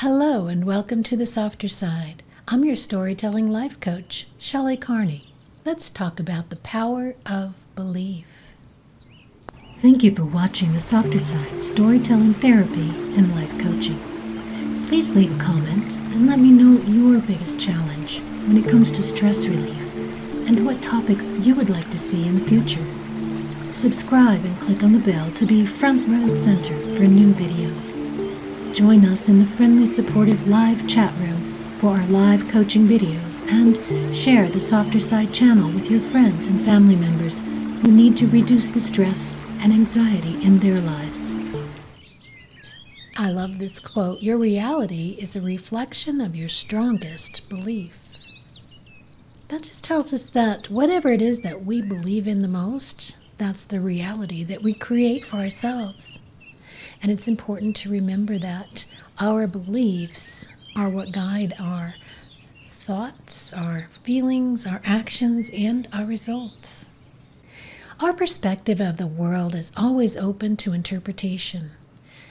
Hello, and welcome to the softer side. I'm your storytelling life coach, Shelley Carney. Let's talk about the power of belief. Thank you for watching the softer side storytelling therapy and life coaching. Please leave a comment and let me know your biggest challenge when it comes to stress relief and what topics you would like to see in the future. Subscribe and click on the bell to be front row center for new videos. Join us in the friendly, supportive live chat room for our live coaching videos and share the Softer Side channel with your friends and family members who need to reduce the stress and anxiety in their lives. I love this quote Your reality is a reflection of your strongest belief. That just tells us that whatever it is that we believe in the most, that's the reality that we create for ourselves. And it's important to remember that our beliefs are what guide our thoughts, our feelings, our actions, and our results. Our perspective of the world is always open to interpretation.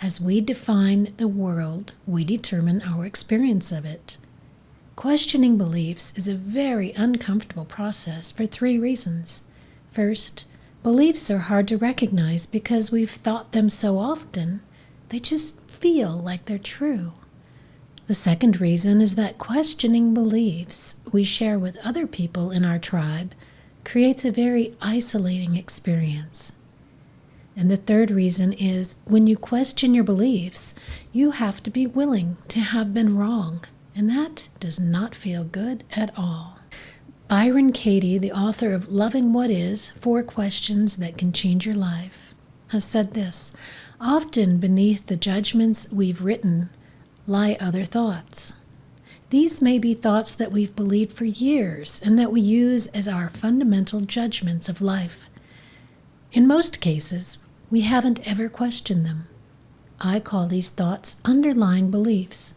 As we define the world, we determine our experience of it. Questioning beliefs is a very uncomfortable process for three reasons. First, beliefs are hard to recognize because we've thought them so often, they just feel like they're true. The second reason is that questioning beliefs we share with other people in our tribe creates a very isolating experience. And the third reason is when you question your beliefs, you have to be willing to have been wrong, and that does not feel good at all. Byron Katie, the author of Loving What Is Four Questions That Can Change Your Life, has said this Often beneath the judgments we've written lie other thoughts. These may be thoughts that we've believed for years and that we use as our fundamental judgments of life. In most cases, we haven't ever questioned them. I call these thoughts underlying beliefs.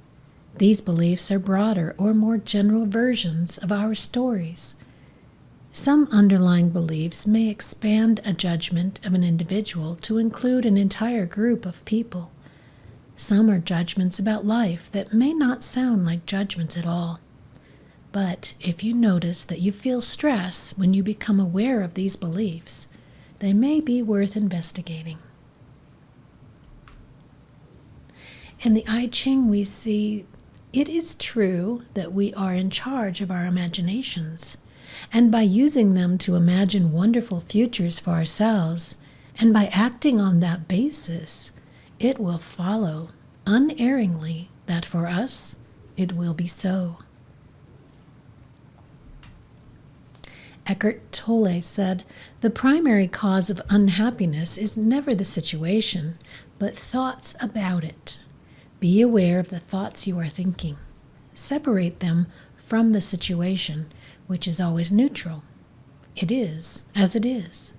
These beliefs are broader or more general versions of our stories. Some underlying beliefs may expand a judgment of an individual to include an entire group of people. Some are judgments about life that may not sound like judgments at all. But if you notice that you feel stress when you become aware of these beliefs, they may be worth investigating. In the I Ching, we see it is true that we are in charge of our imaginations, and by using them to imagine wonderful futures for ourselves, and by acting on that basis, it will follow unerringly that for us it will be so. Eckhart Tolle said, The primary cause of unhappiness is never the situation, but thoughts about it. Be aware of the thoughts you are thinking. Separate them from the situation, which is always neutral. It is as it is.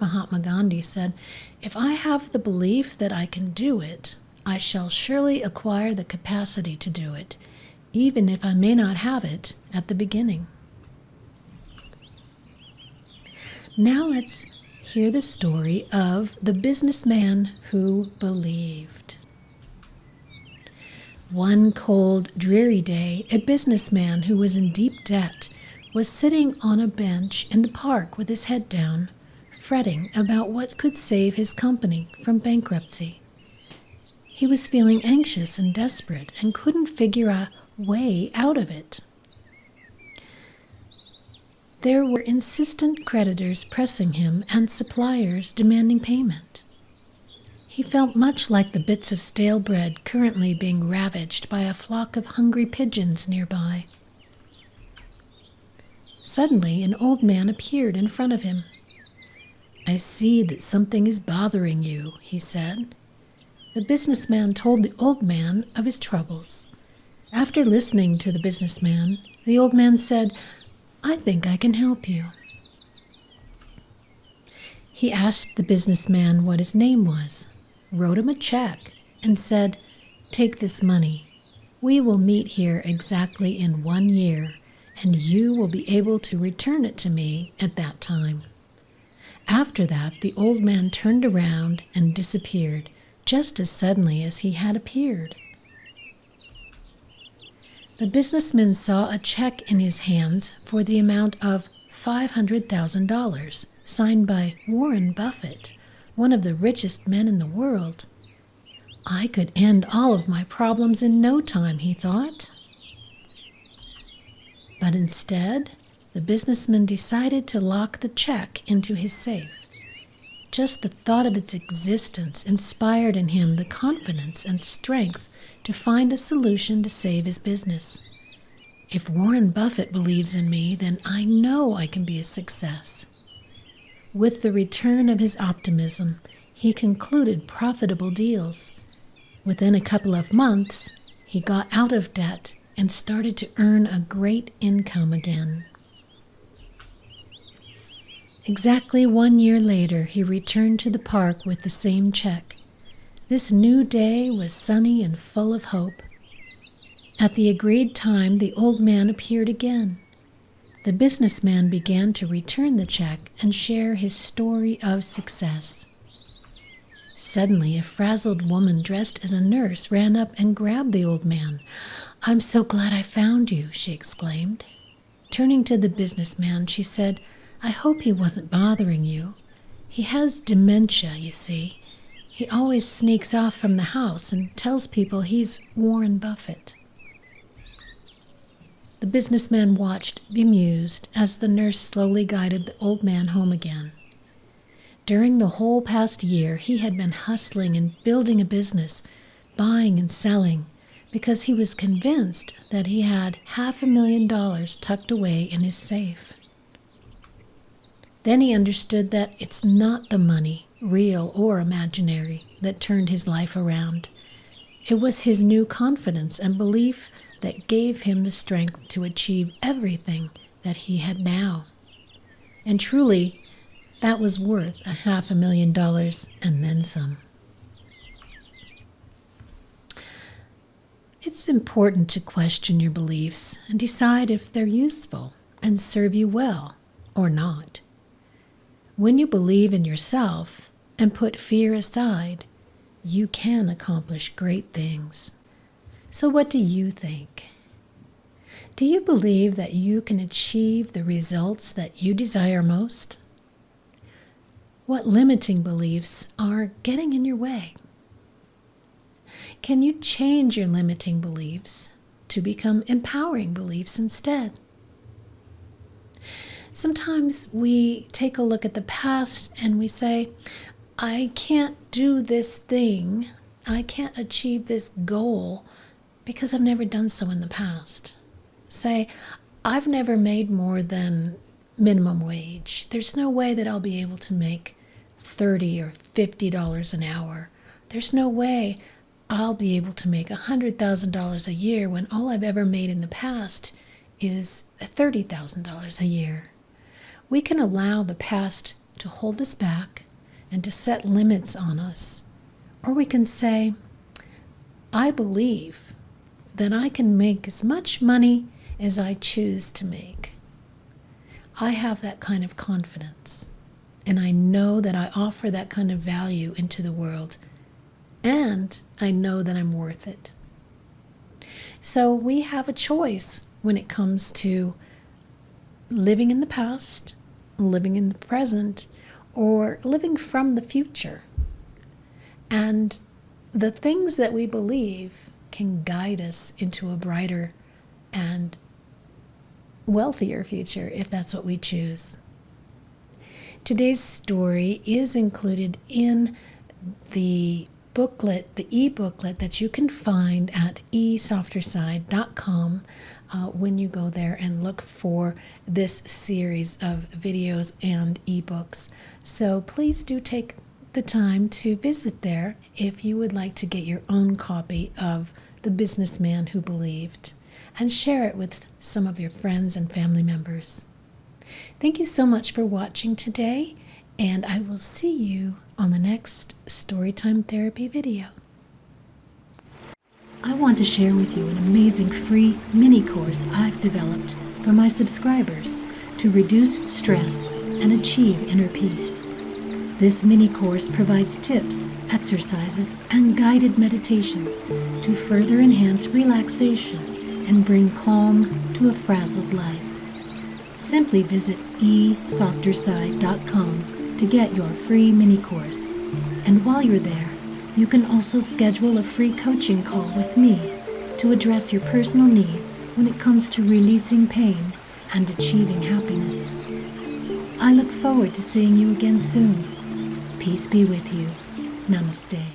Mahatma Gandhi said, If I have the belief that I can do it, I shall surely acquire the capacity to do it, even if I may not have it at the beginning. Now let's hear the story of the businessman who believed. One cold, dreary day, a businessman who was in deep debt was sitting on a bench in the park with his head down fretting about what could save his company from bankruptcy. He was feeling anxious and desperate and couldn't figure a way out of it. There were insistent creditors pressing him and suppliers demanding payment. He felt much like the bits of stale bread currently being ravaged by a flock of hungry pigeons nearby. Suddenly, an old man appeared in front of him. I see that something is bothering you, he said. The businessman told the old man of his troubles. After listening to the businessman, the old man said, I think I can help you. He asked the businessman what his name was, wrote him a check, and said, Take this money. We will meet here exactly in one year, and you will be able to return it to me at that time. After that, the old man turned around and disappeared, just as suddenly as he had appeared. The businessman saw a check in his hands for the amount of $500,000, signed by Warren Buffett, one of the richest men in the world. I could end all of my problems in no time, he thought. But instead, the businessman decided to lock the check into his safe. Just the thought of its existence inspired in him the confidence and strength to find a solution to save his business. If Warren Buffett believes in me, then I know I can be a success. With the return of his optimism, he concluded profitable deals. Within a couple of months, he got out of debt and started to earn a great income again. Exactly one year later, he returned to the park with the same check. This new day was sunny and full of hope. At the agreed time, the old man appeared again. The businessman began to return the check and share his story of success. Suddenly, a frazzled woman dressed as a nurse ran up and grabbed the old man. I'm so glad I found you, she exclaimed. Turning to the businessman, she said, I hope he wasn't bothering you. He has dementia, you see. He always sneaks off from the house and tells people he's Warren Buffett. The businessman watched, bemused, as the nurse slowly guided the old man home again. During the whole past year, he had been hustling and building a business, buying and selling, because he was convinced that he had half a million dollars tucked away in his safe. Then he understood that it's not the money, real or imaginary, that turned his life around. It was his new confidence and belief that gave him the strength to achieve everything that he had now. And truly, that was worth a half a million dollars and then some. It's important to question your beliefs and decide if they're useful and serve you well or not. When you believe in yourself and put fear aside, you can accomplish great things. So, what do you think? Do you believe that you can achieve the results that you desire most? What limiting beliefs are getting in your way? Can you change your limiting beliefs to become empowering beliefs instead? Sometimes we take a look at the past and we say, I can't do this thing, I can't achieve this goal because I've never done so in the past. Say, I've never made more than minimum wage. There's no way that I'll be able to make 30 or 50 dollars an hour. There's no way I'll be able to make $100,000 a year when all I've ever made in the past is $30,000 a year. We can allow the past to hold us back and to set limits on us. Or we can say, I believe that I can make as much money as I choose to make. I have that kind of confidence, and I know that I offer that kind of value into the world, and I know that I'm worth it. So we have a choice when it comes to living in the past, living in the present, or living from the future. And the things that we believe can guide us into a brighter and wealthier future if that's what we choose. Today's story is included in the booklet, the e booklet that you can find at esofterside.com uh, when you go there and look for this series of videos and ebooks. So please do take the time to visit there if you would like to get your own copy of The Businessman Who Believed and share it with some of your friends and family members. Thank you so much for watching today, and I will see you on the next Storytime Therapy video. I want to share with you an amazing free mini course I've developed for my subscribers to reduce stress and achieve inner peace. This mini course provides tips, exercises, and guided meditations to further enhance relaxation and bring calm to a frazzled life. Simply visit esofterside.com to get your free mini course. And while you're there, you can also schedule a free coaching call with me to address your personal needs when it comes to releasing pain and achieving happiness. I look forward to seeing you again soon. Peace be with you. Namaste.